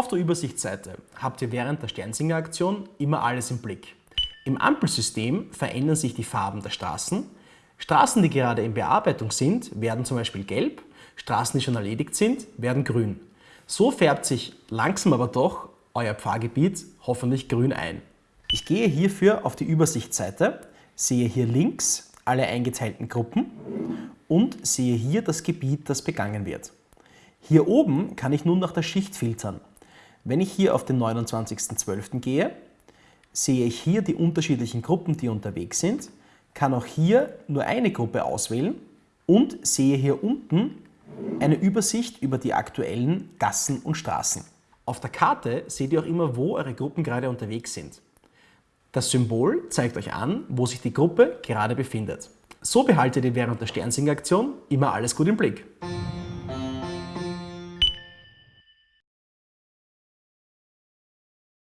Auf der Übersichtsseite habt ihr während der Sternsinger-Aktion immer alles im Blick. Im Ampelsystem verändern sich die Farben der Straßen. Straßen, die gerade in Bearbeitung sind, werden zum Beispiel gelb, Straßen, die schon erledigt sind, werden grün. So färbt sich langsam aber doch euer Pfarrgebiet hoffentlich grün ein. Ich gehe hierfür auf die Übersichtsseite, sehe hier links alle eingeteilten Gruppen und sehe hier das Gebiet, das begangen wird. Hier oben kann ich nun nach der Schicht filtern. Wenn ich hier auf den 29.12. gehe, sehe ich hier die unterschiedlichen Gruppen, die unterwegs sind, kann auch hier nur eine Gruppe auswählen und sehe hier unten eine Übersicht über die aktuellen Gassen und Straßen. Auf der Karte seht ihr auch immer, wo eure Gruppen gerade unterwegs sind. Das Symbol zeigt euch an, wo sich die Gruppe gerade befindet. So behaltet ihr während der Sternsinger-Aktion immer alles gut im Blick.